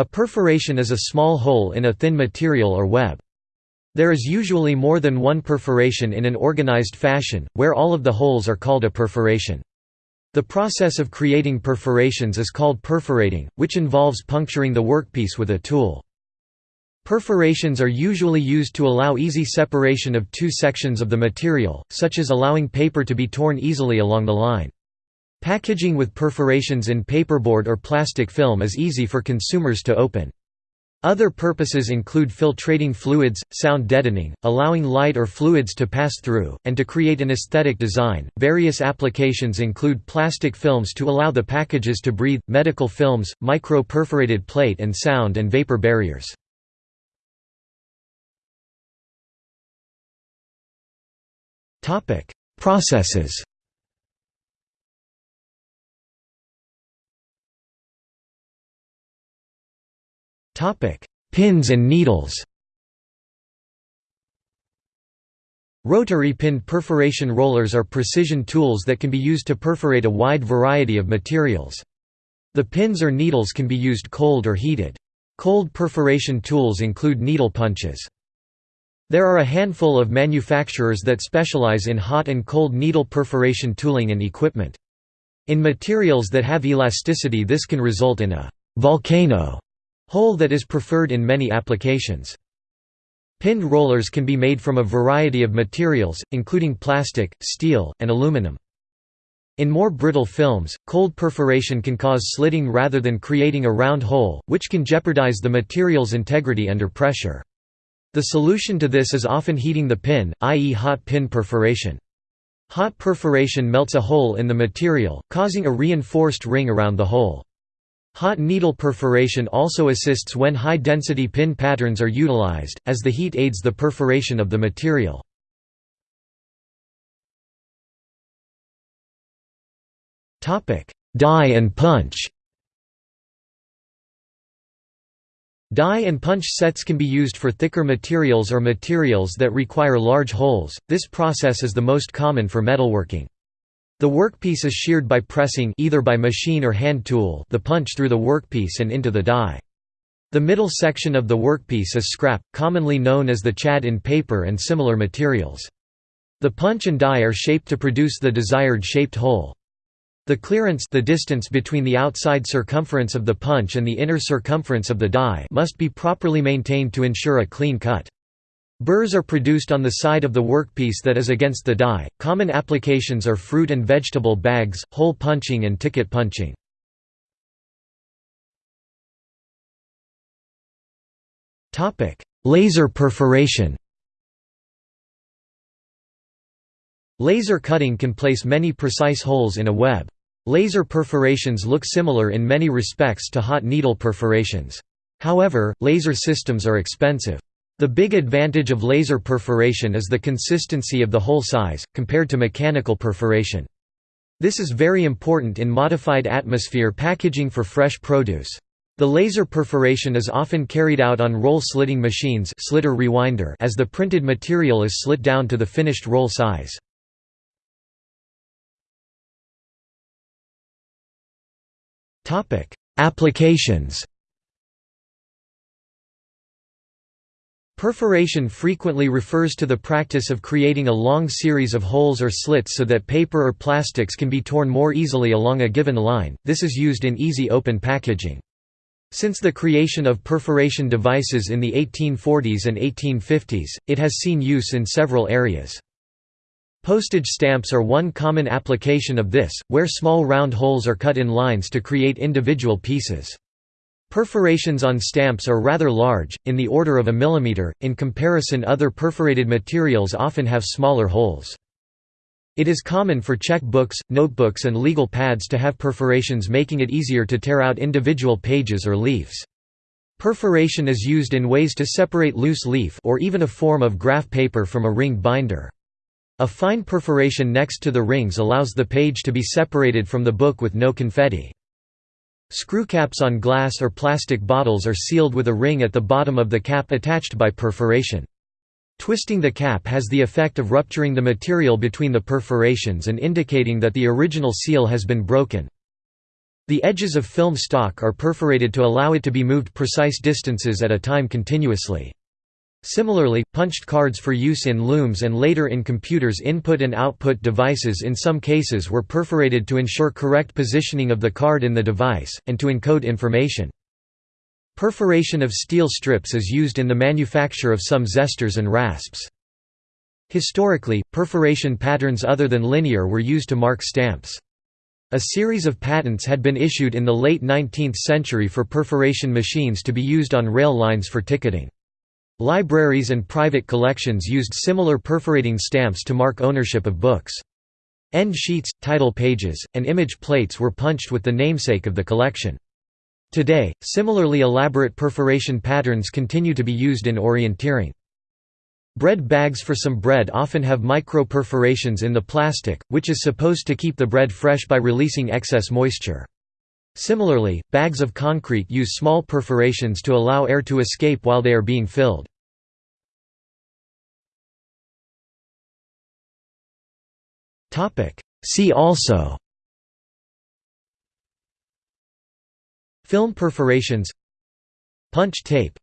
A perforation is a small hole in a thin material or web. There is usually more than one perforation in an organized fashion, where all of the holes are called a perforation. The process of creating perforations is called perforating, which involves puncturing the workpiece with a tool. Perforations are usually used to allow easy separation of two sections of the material, such as allowing paper to be torn easily along the line. Packaging with perforations in paperboard or plastic film is easy for consumers to open. Other purposes include filtrating fluids, sound deadening, allowing light or fluids to pass through, and to create an aesthetic design. Various applications include plastic films to allow the packages to breathe, medical films, micro perforated plate and sound and vapor barriers. Processes. Pins and needles. Rotary pinned perforation rollers are precision tools that can be used to perforate a wide variety of materials. The pins or needles can be used cold or heated. Cold perforation tools include needle punches. There are a handful of manufacturers that specialize in hot and cold needle perforation tooling and equipment. In materials that have elasticity this can result in a «volcano» hole that is preferred in many applications. Pinned rollers can be made from a variety of materials, including plastic, steel, and aluminum. In more brittle films, cold perforation can cause slitting rather than creating a round hole, which can jeopardize the material's integrity under pressure. The solution to this is often heating the pin, i.e. hot pin perforation. Hot perforation melts a hole in the material, causing a reinforced ring around the hole. Hot needle perforation also assists when high-density pin patterns are utilized, as the heat aids the perforation of the material. Die and punch Die and punch sets can be used for thicker materials or materials that require large holes, this process is the most common for metalworking. The workpiece is sheared by pressing either by machine or hand tool the punch through the workpiece and into the die. The middle section of the workpiece is scrap, commonly known as the chad in paper and similar materials. The punch and die are shaped to produce the desired shaped hole. The clearance the distance between the outside circumference of the punch and the inner circumference of the die must be properly maintained to ensure a clean cut. Burrs are produced on the side of the workpiece that is against the die. Common applications are fruit and vegetable bags, hole punching and ticket punching. Topic: Laser perforation. Laser cutting can place many precise holes in a web. Laser perforations look similar in many respects to hot needle perforations. However, laser systems are expensive. The big advantage of laser perforation is the consistency of the hole size, compared to mechanical perforation. This is very important in modified atmosphere packaging for fresh produce. The laser perforation is often carried out on roll slitting machines slitter rewinder as the printed material is slit down to the finished roll size. Applications Perforation frequently refers to the practice of creating a long series of holes or slits so that paper or plastics can be torn more easily along a given line, this is used in easy open packaging. Since the creation of perforation devices in the 1840s and 1850s, it has seen use in several areas. Postage stamps are one common application of this, where small round holes are cut in lines to create individual pieces. Perforations on stamps are rather large, in the order of a millimeter, in comparison other perforated materials often have smaller holes. It is common for check books, notebooks and legal pads to have perforations making it easier to tear out individual pages or leaves. Perforation is used in ways to separate loose leaf or even a form of graph paper from a ring binder. A fine perforation next to the rings allows the page to be separated from the book with no confetti. Screwcaps on glass or plastic bottles are sealed with a ring at the bottom of the cap attached by perforation. Twisting the cap has the effect of rupturing the material between the perforations and indicating that the original seal has been broken. The edges of film stock are perforated to allow it to be moved precise distances at a time continuously. Similarly, punched cards for use in looms and later in computers' input and output devices in some cases were perforated to ensure correct positioning of the card in the device, and to encode information. Perforation of steel strips is used in the manufacture of some zesters and rasps. Historically, perforation patterns other than linear were used to mark stamps. A series of patents had been issued in the late 19th century for perforation machines to be used on rail lines for ticketing. Libraries and private collections used similar perforating stamps to mark ownership of books. End sheets, title pages, and image plates were punched with the namesake of the collection. Today, similarly elaborate perforation patterns continue to be used in orienteering. Bread bags for some bread often have micro-perforations in the plastic, which is supposed to keep the bread fresh by releasing excess moisture. Similarly, bags of concrete use small perforations to allow air to escape while they are being filled. See also Film perforations Punch tape